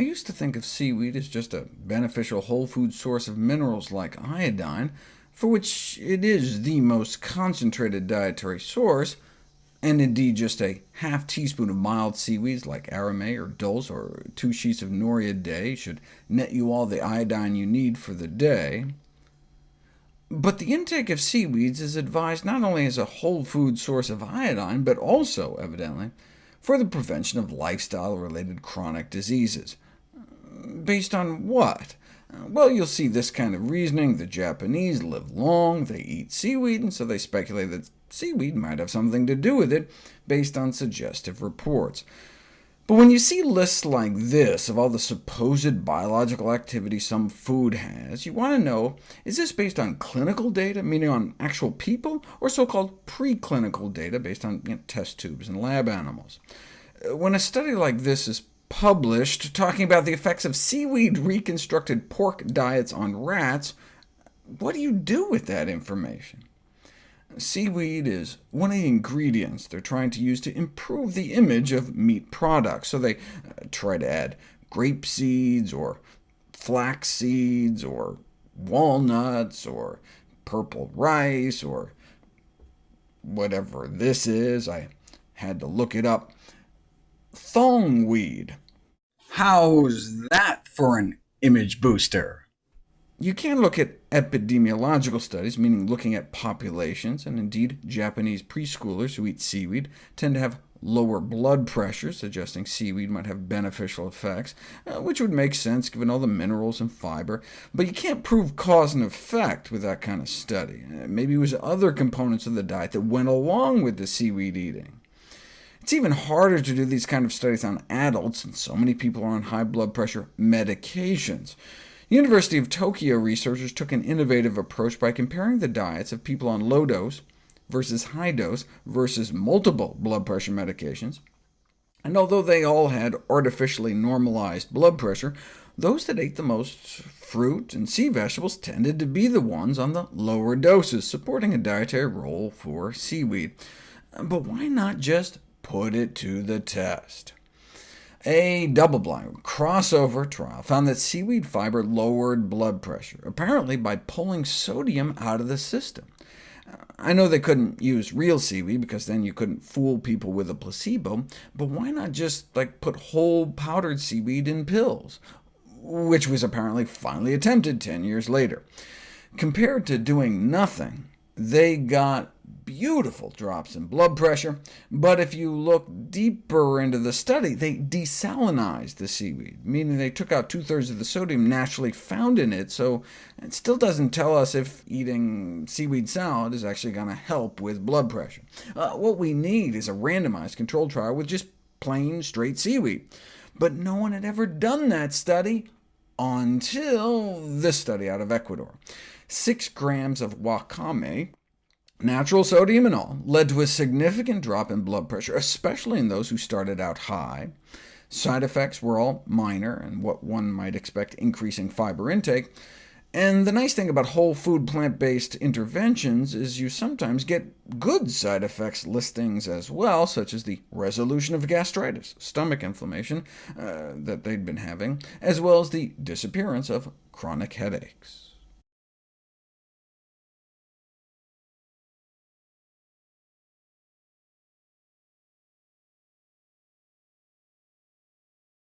I used to think of seaweed as just a beneficial whole food source of minerals like iodine, for which it is the most concentrated dietary source, and indeed just a half teaspoon of mild seaweeds like arame or dulse, or two sheets of nori a day should net you all the iodine you need for the day. But the intake of seaweeds is advised not only as a whole food source of iodine, but also, evidently, for the prevention of lifestyle-related chronic diseases. Based on what? Well, you'll see this kind of reasoning. The Japanese live long, they eat seaweed, and so they speculate that seaweed might have something to do with it, based on suggestive reports. But when you see lists like this of all the supposed biological activity some food has, you want to know, is this based on clinical data, meaning on actual people, or so-called preclinical data based on you know, test tubes and lab animals? Uh, when a study like this is published, talking about the effects of seaweed-reconstructed pork diets on rats, what do you do with that information? Seaweed is one of the ingredients they're trying to use to improve the image of meat products, so they uh, try to add grape seeds, or flax seeds, or walnuts, or purple rice, or whatever this is. I had to look it up. Thongweed. How's that for an image booster? You can look at epidemiological studies, meaning looking at populations, and indeed Japanese preschoolers who eat seaweed tend to have lower blood pressure, suggesting seaweed might have beneficial effects, uh, which would make sense given all the minerals and fiber. But you can't prove cause and effect with that kind of study. Uh, maybe it was other components of the diet that went along with the seaweed eating. It's even harder to do these kind of studies on adults, and so many people are on high blood pressure medications. University of Tokyo researchers took an innovative approach by comparing the diets of people on low dose versus high dose versus multiple blood pressure medications. And although they all had artificially normalized blood pressure, those that ate the most fruit and sea vegetables tended to be the ones on the lower doses, supporting a dietary role for seaweed. But why not just put it to the test? A double-blind crossover trial found that seaweed fiber lowered blood pressure, apparently by pulling sodium out of the system. I know they couldn't use real seaweed, because then you couldn't fool people with a placebo, but why not just like put whole powdered seaweed in pills, which was apparently finally attempted 10 years later. Compared to doing nothing, they got beautiful drops in blood pressure, but if you look deeper into the study, they desalinized the seaweed, meaning they took out two-thirds of the sodium naturally found in it, so it still doesn't tell us if eating seaweed salad is actually going to help with blood pressure. Uh, what we need is a randomized controlled trial with just plain, straight seaweed. But no one had ever done that study until this study out of Ecuador. Six grams of wakame Natural sodium and all led to a significant drop in blood pressure, especially in those who started out high. Side effects were all minor, and what one might expect increasing fiber intake. And the nice thing about whole food plant-based interventions is you sometimes get good side effects listings as well, such as the resolution of gastritis, stomach inflammation uh, that they'd been having, as well as the disappearance of chronic headaches.